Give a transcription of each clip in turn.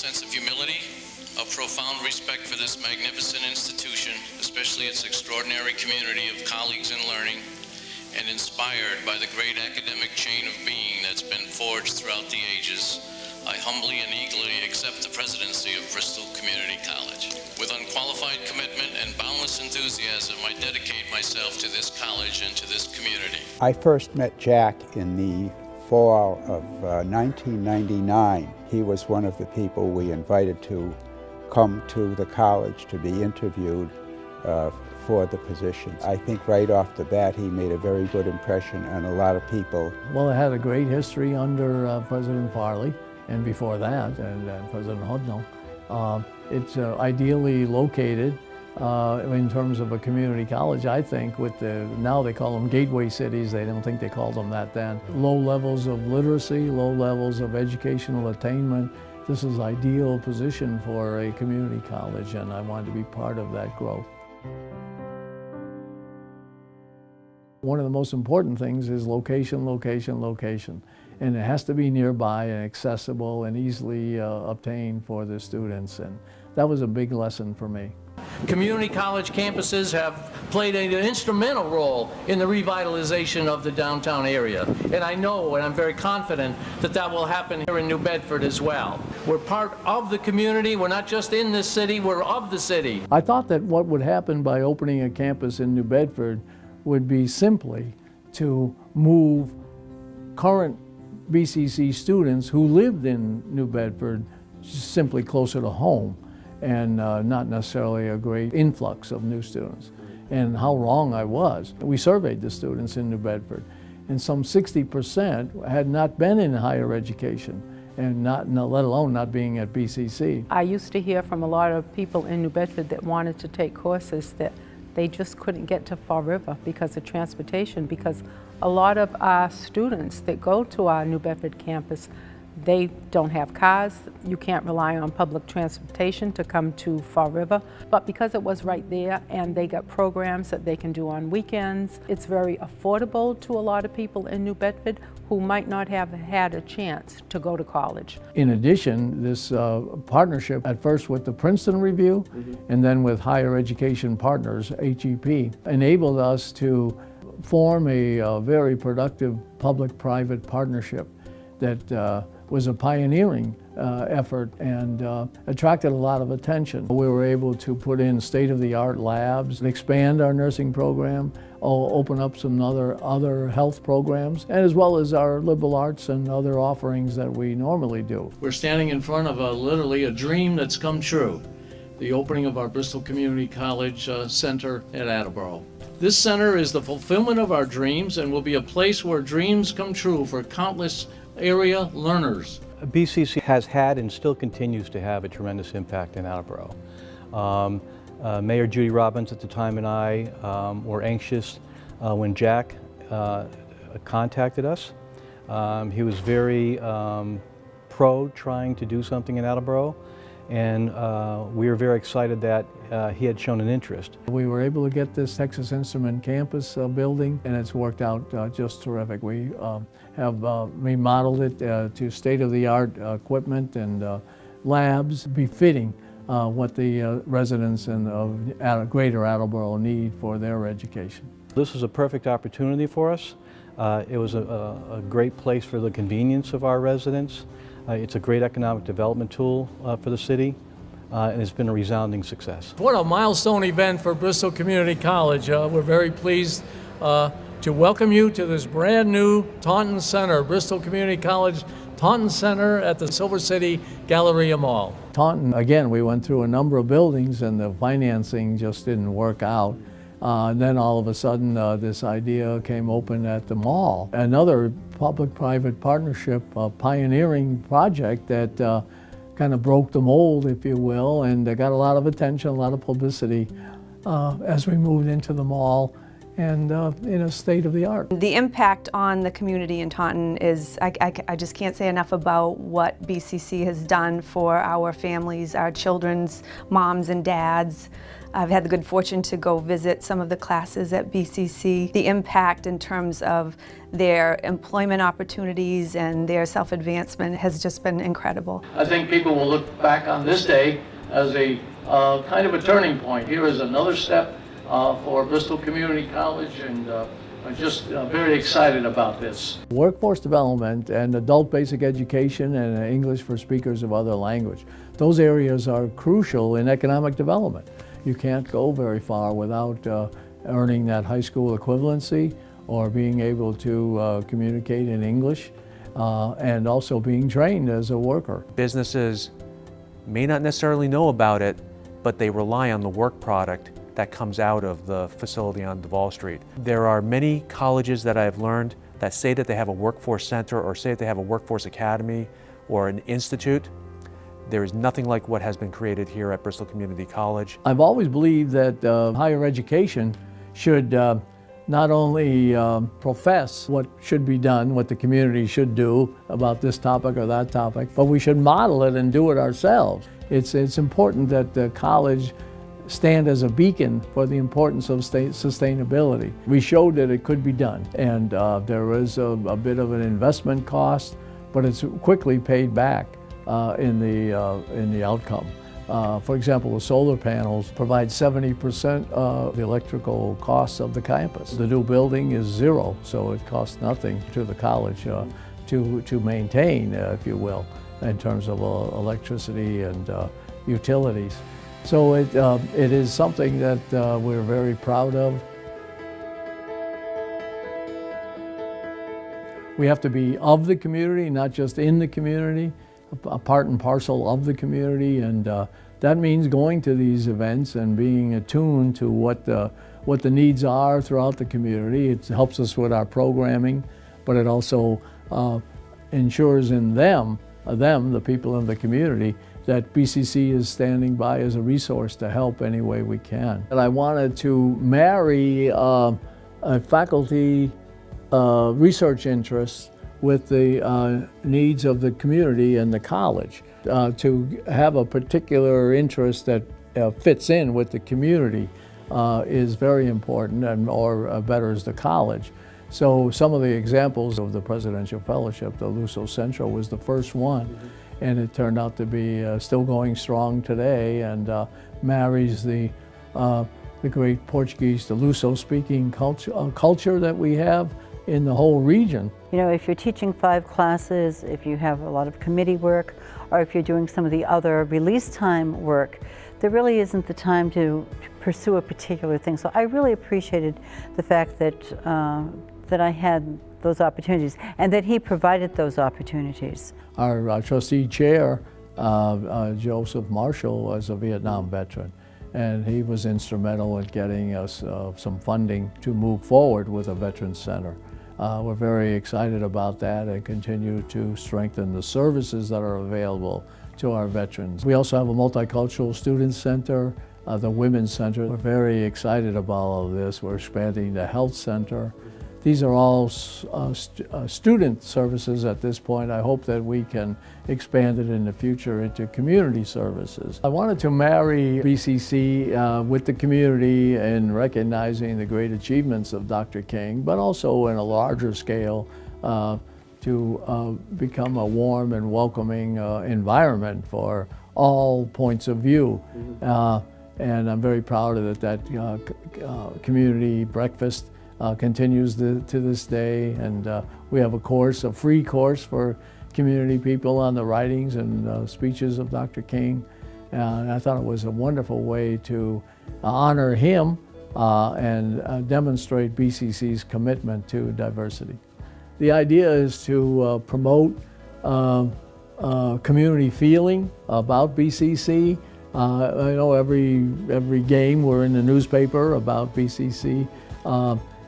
sense of humility, a profound respect for this magnificent institution, especially its extraordinary community of colleagues in learning, and inspired by the great academic chain of being that's been forged throughout the ages, I humbly and eagerly accept the presidency of Bristol Community College. With unqualified commitment and boundless enthusiasm, I dedicate myself to this college and to this community. I first met Jack in the fall of uh, 1999. He was one of the people we invited to come to the college to be interviewed uh, for the position. I think right off the bat he made a very good impression on a lot of people. Well, it had a great history under uh, President Farley and before that, and, uh, President Hudnall. Uh, it's uh, ideally located uh, in terms of a community college, I think, with the, now they call them gateway cities, they don't think they called them that then. Low levels of literacy, low levels of educational attainment. This is ideal position for a community college and I wanted to be part of that growth. One of the most important things is location, location, location. And it has to be nearby and accessible and easily uh, obtained for the students. And that was a big lesson for me. Community college campuses have played an instrumental role in the revitalization of the downtown area. And I know and I'm very confident that that will happen here in New Bedford as well. We're part of the community. We're not just in this city, we're of the city. I thought that what would happen by opening a campus in New Bedford would be simply to move current BCC students who lived in New Bedford simply closer to home and uh, not necessarily a great influx of new students. And how wrong I was. We surveyed the students in New Bedford and some 60% had not been in higher education and not, let alone not being at BCC. I used to hear from a lot of people in New Bedford that wanted to take courses that they just couldn't get to Fall River because of transportation, because a lot of our students that go to our New Bedford campus they don't have cars. You can't rely on public transportation to come to Fall River. But because it was right there and they got programs that they can do on weekends, it's very affordable to a lot of people in New Bedford who might not have had a chance to go to college. In addition, this uh, partnership at first with the Princeton Review mm -hmm. and then with Higher Education Partners, HEP, enabled us to form a, a very productive public-private partnership that uh, was a pioneering uh, effort and uh, attracted a lot of attention. We were able to put in state-of-the-art labs, expand our nursing program, open up some other, other health programs, and as well as our liberal arts and other offerings that we normally do. We're standing in front of a, literally a dream that's come true, the opening of our Bristol Community College uh, Center at Attleboro. This center is the fulfillment of our dreams and will be a place where dreams come true for countless area learners. BCC has had and still continues to have a tremendous impact in Attleboro. Um, uh, Mayor Judy Robbins at the time and I um, were anxious uh, when Jack uh, contacted us. Um, he was very um, pro trying to do something in Attleboro and uh, we were very excited that uh, he had shown an interest. We were able to get this Texas Instrument campus uh, building and it's worked out uh, just terrific. We um, have uh, remodeled it uh, to state-of-the-art equipment and labs befitting what the residents in, of Greater Attleboro need for their education. This was a perfect opportunity for us. it was a, a great place for the convenience of our residents. Uh, it's a great economic development tool uh, for the city. Uh, and it's been a resounding success. What a milestone event for Bristol Community College. Uh, we're very pleased uh, to welcome you to this brand new Taunton Center, Bristol Community College Taunton Center at the Silver City Galleria Mall. Taunton, again, we went through a number of buildings and the financing just didn't work out. Uh, and then all of a sudden, uh, this idea came open at the mall. Another public-private partnership, a pioneering project that uh, kind of broke the mold, if you will, and got a lot of attention, a lot of publicity uh, as we moved into the mall. And uh, in a state of the art. The impact on the community in Taunton is, I, I, I just can't say enough about what BCC has done for our families, our children's moms and dads. I've had the good fortune to go visit some of the classes at BCC. The impact in terms of their employment opportunities and their self-advancement has just been incredible. I think people will look back on this day as a uh, kind of a turning point. Here is another step for Bristol Community College, and uh, I'm just uh, very excited about this. Workforce development and adult basic education and English for speakers of other language. Those areas are crucial in economic development. You can't go very far without uh, earning that high school equivalency or being able to uh, communicate in English uh, and also being trained as a worker. Businesses may not necessarily know about it, but they rely on the work product that comes out of the facility on Davol Street. There are many colleges that I've learned that say that they have a workforce center or say that they have a workforce academy or an institute. There is nothing like what has been created here at Bristol Community College. I've always believed that uh, higher education should uh, not only um, profess what should be done, what the community should do about this topic or that topic, but we should model it and do it ourselves. It's, it's important that the college stand as a beacon for the importance of sustainability. We showed that it could be done, and uh, there was a, a, bit of an investment cost, but it's quickly paid back uh, in, the, uh, in the outcome. Uh, for example, the solar panels provide 70% of the electrical costs of the campus. The new building is zero, so it costs nothing to the college uh, to, to maintain, uh, if you will, in terms of electricity and utilities. So it, uh, it is something that we're very proud of. We have to be of the community, not just in the community a part and parcel of the community and uh, that means going to these events and being attuned to what the, what the needs are throughout the community. It helps us with our programming, but it also uh, ensures in them, uh, them, the people in the community, that BCC is standing by as a resource to help any way we can. And I wanted to marry uh, a faculty uh, research interest with the uh, needs of the community and the college. Uh, to have a particular interest that uh, fits in with the community uh, is very important and or betters the college. So some of the examples of the Presidential Fellowship, the Luso Centro was the first one. And it turned out to be uh, still going strong today and marries the the great Portuguese, the Luso speaking culture, culture that we have in the whole region. You know, if you're teaching five classes, if you have a lot of committee work, or if you're doing some of the other release time work, there really isn't the time to pursue a particular thing. So I really appreciated the fact that, uh, that I had those opportunities and that he provided those opportunities. Our uh, trustee chair, uh, uh Joseph Marshall, was a Vietnam veteran and he was instrumental in getting us some funding to move forward with a Veterans Center. We're very excited about that and continue to strengthen the services that are available to our veterans. We also have a multicultural student center, uh, the Women's Center. We're very excited about all of this. We're expanding the health center. These are all uh, st uh, student services at this point. I hope that we can expand it in the future into community services. I wanted to marry BCC uh, with the community in recognizing the great achievements of Dr. King, but also in a larger scale uh, to uh, become a warm and welcoming uh, environment for all points of view. Mm -hmm. and I'm very proud of that, that community breakfast uh, continues the, to this day. And uh, we have a course, a free course for community people on the writings and uh, speeches of Dr. King. and I thought it was a wonderful way to honor him uh, and uh, demonstrate BCC's commitment to diversity. The idea is to uh, promote um, community feeling about BCC. I know every, every game we're in the newspaper about BCC.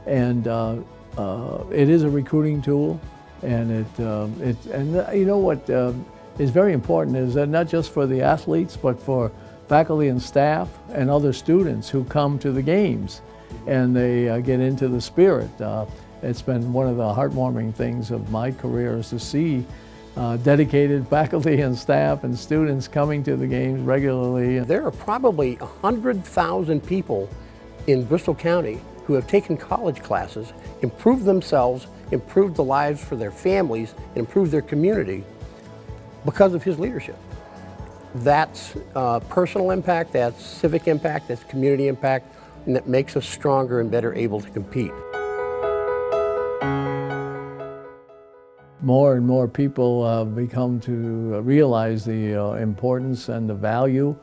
And uh, uh, it is a recruiting tool. And it, um, it and uh, you know what um, is very important is that not just for the athletes, but for faculty and staff and other students who come to the games. and they uh, get into the spirit. Uh, it's been one of the heartwarming things of my career is to see uh, dedicated faculty and staff and students coming to the games regularly. There are probably 100,000 people in Bristol County who have taken college classes, improved themselves, improved the lives for their families, and improved their community because of his leadership. That's uh, personal impact, that's civic impact, that's community impact, and that makes us stronger and better able to compete. More and more people uh, become to realize the uh, importance and the value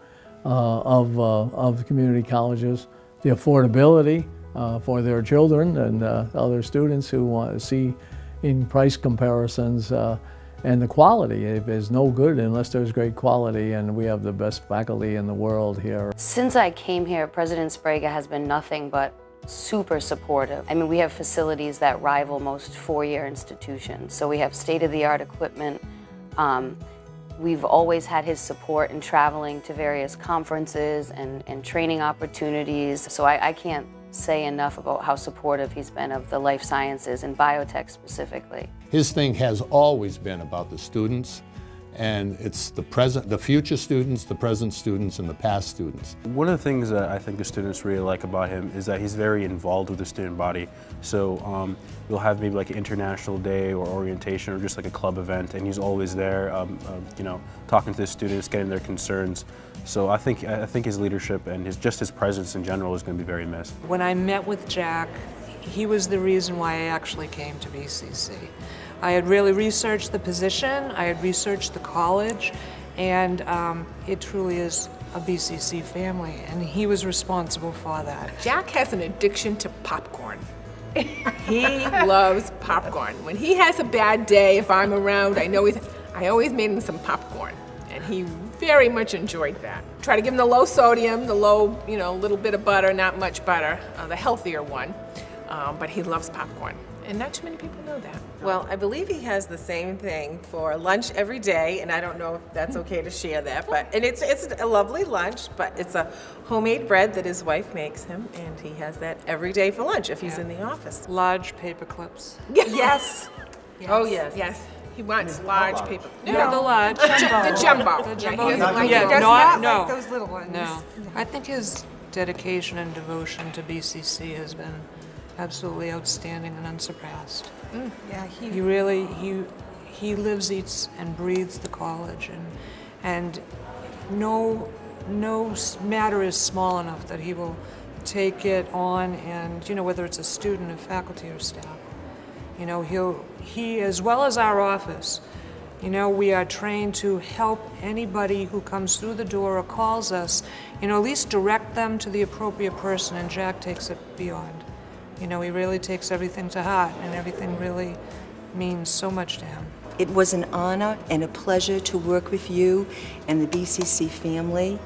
uh, of, uh, of community colleges, the affordability uh, for their children and uh, other students who want to see in price comparisons and the quality is no good unless there's great quality and we have the best faculty in the world here. Since I came here, President Sbrega has been nothing but super supportive. I mean, we have facilities that rival most four-year institutions. So we have state-of-the-art equipment. Um, we've always had his support in traveling to various conferences and, and training opportunities. So I, I can't say enough about how supportive he's been of the life sciences and biotech specifically. His thing has always been about the students and it's the present, the future students, the present students, and the past students. One of the things that I think the students really like about him is that he's very involved with the student body. So um, we'll have maybe like an international day or orientation or just like a club event, and he's always there, um, uh, you know, talking to the students, getting their concerns. So I think I think his leadership and his just his presence in general is going to be very missed. When I met with Jack, he was the reason why I actually came to BCC. I had really researched the position, I had researched the college, and um, it truly is a BCC family, and he was responsible for that. Jack has an addiction to popcorn. he loves popcorn. When he has a bad day, if I'm around, I know he's, I always made him some popcorn, and he very much enjoyed that. Try to give him the low sodium, the low, you know, a little bit of butter, not much butter, uh, the healthier one, um, but he loves popcorn and not too many people know that. Well, I believe he has the same thing for lunch every day, and I don't know if that's okay to share that, but, and it's, it's a lovely lunch, but it's a homemade bread that his wife makes him, and he has that every day for lunch if he's yeah. in the office. Large paper clips. yes. yes. Oh, yes. Yes. He wants large paper. No, no, the large. The jumbo. The jumbo. The jumbo. Yeah, like, yeah, not, not no. like those little ones. No. I think his dedication and devotion to BCC has been absolutely outstanding and unsurpassed. Mm, yeah, he, he really he he lives, eats, and breathes the college, and and no no matter is small enough that he will take it on, and you know whether it's a student, a faculty, or staff. You know he'll he as well as our office. You know, we are trained to help anybody who comes through the door or calls us, you know, at least direct them to the appropriate person, and Jack takes it beyond. You know, he really takes everything to heart, and everything really means so much to him. It was an honor and a pleasure to work with you and the BCC family.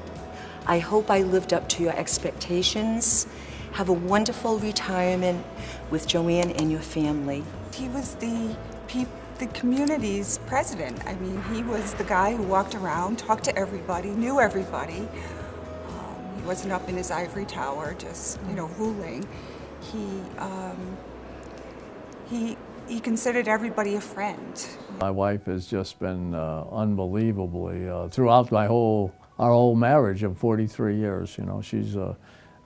I hope I lived up to your expectations. Have a wonderful retirement with Joanne and your family. He was the the community's president. I mean, he was the guy who walked around, talked to everybody, knew everybody. Um, he wasn't up in his ivory tower just, you know, ruling he um, he he considered everybody a friend. My wife has just been uh, unbelievably uh, throughout my whole our whole marriage of 43 years. You know, she's uh,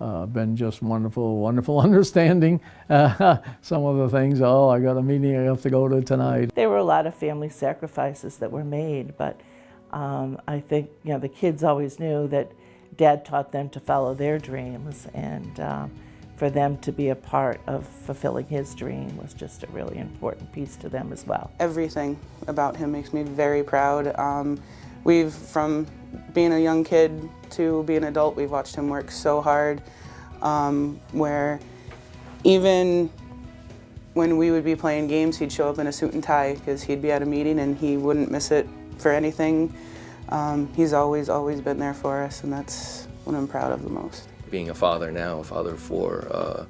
uh been just wonderful, wonderful understanding some of the things. Oh, I got a meeting I have to go to tonight. There were a lot of family sacrifices that were made, but um, I think you know the kids always knew that Dad taught them to follow their dreams and. Um, for them to be a part of fulfilling his dream was just a really important piece to them as well. Everything about him makes me very proud. Um, we've, from being a young kid to being an adult, we've watched him work so hard um, where even when we would be playing games, he'd show up in a suit and tie because he'd be at a meeting and he wouldn't miss it for anything. Um, he's always, always been there for us and that's what I'm proud of the most being a father now, a father of four, uh,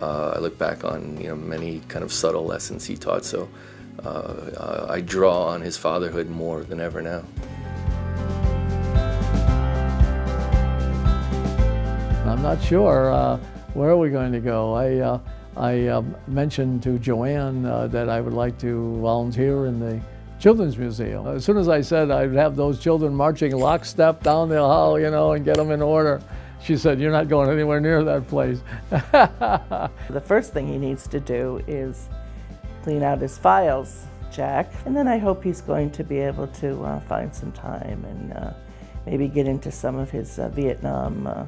uh, I look back on you know many kind of subtle lessons he taught. So uh, I draw on his fatherhood more than ever now. Not sure. Uh, where are we going to go? I, uh, I uh, mentioned to Joanne uh, that I would like to volunteer in the Children's Museum. As soon as I said I'd have those children marching lockstep down the hall, you know, and get them in order, she said, you're not going anywhere near that place. the first thing he needs to do is clean out his files, Jack, and then I hope he's going to be able to uh, find some time and uh, maybe get into some of his uh, Vietnam uh,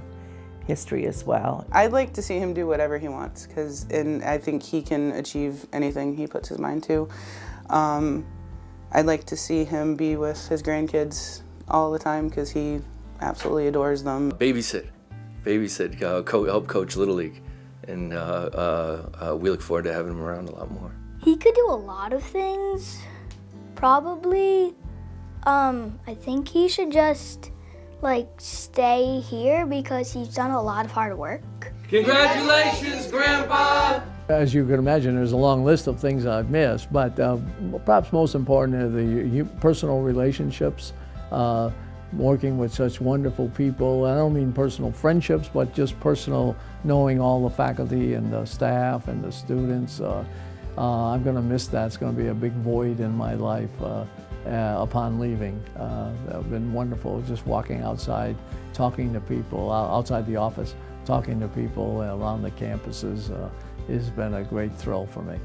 history as well. I'd like to see him do whatever he wants because and I think he can achieve anything he puts his mind to. Um, I'd like to see him be with his grandkids all the time because he absolutely adores them. Babysit, babysit, uh, co help coach Little League, and uh, uh, uh, we look forward to having him around a lot more. He could do a lot of things, probably. Um, I think he should just like stay here because he's done a lot of hard work. Congratulations, Grandpa! As you can imagine, there's a long list of things I've missed, but uh, perhaps most important are the personal relationships, uh, working with such wonderful people. I don't mean personal friendships, but just personal knowing all the faculty and the staff and the students. Uh, uh I'm going to miss that. It's going to be a big void in my life uh, uh, upon leaving. it's been wonderful just walking outside, talking to people, outside the office, talking to people around the campuses. It's been a great thrill for me.